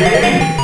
ready?